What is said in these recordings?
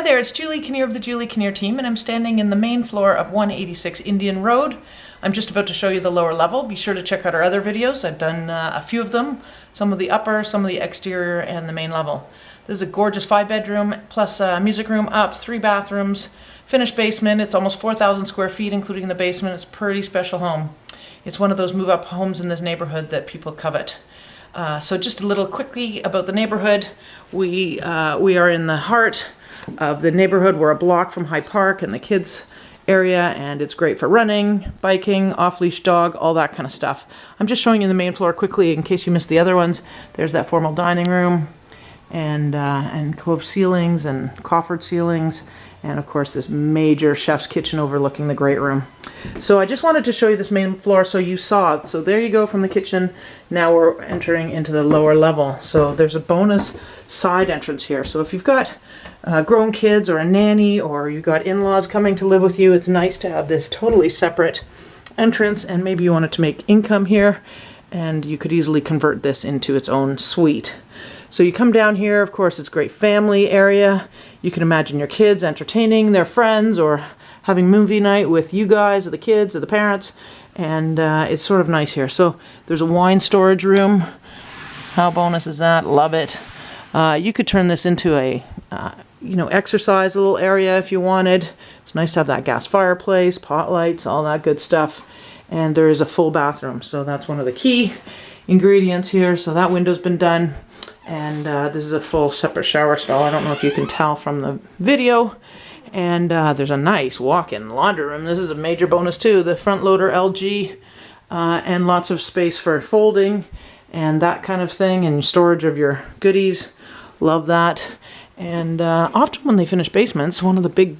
Hi there, it's Julie Kinnear of the Julie Kinnear team, and I'm standing in the main floor of 186 Indian Road. I'm just about to show you the lower level. Be sure to check out our other videos. I've done uh, a few of them, some of the upper, some of the exterior, and the main level. This is a gorgeous five bedroom, plus a music room up, three bathrooms, finished basement. It's almost 4,000 square feet, including the basement. It's a pretty special home. It's one of those move up homes in this neighborhood that people covet. Uh, so just a little quickly about the neighborhood. We, uh, we are in the heart of the neighborhood. We're a block from High Park and the kids area and it's great for running, biking, off-leash dog, all that kind of stuff. I'm just showing you the main floor quickly in case you missed the other ones. There's that formal dining room and, uh, and cove ceilings and coffered ceilings and of course this major chef's kitchen overlooking the great room. So I just wanted to show you this main floor so you saw it. So there you go from the kitchen. Now we're entering into the lower level. So there's a bonus side entrance here. So if you've got uh, grown kids or a nanny or you've got in-laws coming to live with you, it's nice to have this totally separate entrance and maybe you wanted to make income here and you could easily convert this into its own suite. So you come down here, of course, it's great family area. You can imagine your kids entertaining their friends or having movie night with you guys or the kids or the parents. And uh, it's sort of nice here. So there's a wine storage room. How bonus is that? Love it. Uh, you could turn this into a, uh, you know, exercise little area if you wanted. It's nice to have that gas fireplace, pot lights, all that good stuff. And there is a full bathroom. So that's one of the key ingredients here. So that window's been done. And uh, this is a full separate shower stall. I don't know if you can tell from the video. And uh, there's a nice walk-in laundry room. This is a major bonus too. The front loader LG uh, and lots of space for folding and that kind of thing and storage of your goodies. Love that. And uh, often when they finish basements, one of the big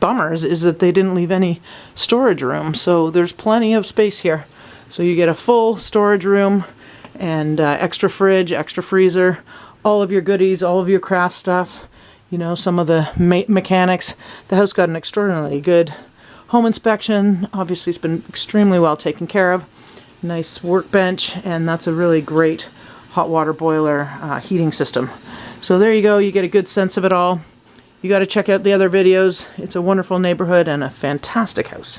bummers is that they didn't leave any storage room. So there's plenty of space here. So you get a full storage room and uh, extra fridge, extra freezer, all of your goodies, all of your craft stuff, you know, some of the me mechanics. The house got an extraordinarily good home inspection. Obviously, it's been extremely well taken care of. Nice workbench, and that's a really great hot water boiler uh, heating system. So there you go, you get a good sense of it all. You got to check out the other videos. It's a wonderful neighborhood and a fantastic house.